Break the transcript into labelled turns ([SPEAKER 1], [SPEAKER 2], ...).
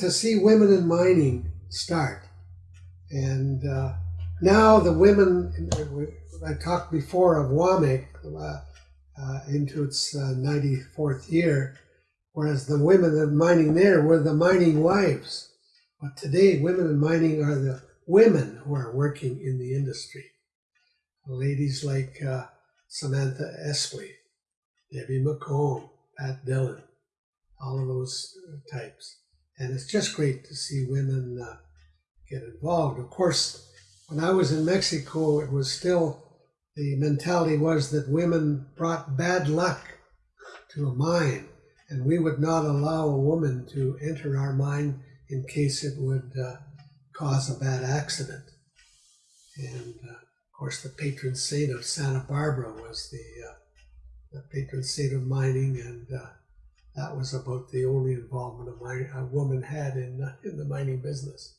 [SPEAKER 1] to see women in mining start. And uh, now the women, I talked before of WAMIC uh, uh, into its 94th uh, year, whereas the women in mining there were the mining wives. But today, women in mining are the women who are working in the industry. Ladies like uh, Samantha Espley, Debbie McCombe, Pat Dillon, all of those types. And it's just great to see women uh, get involved. Of course, when I was in Mexico, it was still the mentality was that women brought bad luck to a mine, and we would not allow a woman to enter our mine in case it would uh, cause a bad accident. And uh, of course, the patron saint of Santa Barbara was the, uh, the patron saint of mining, and uh, that was about the only involvement a, mine, a woman had in, in the mining business.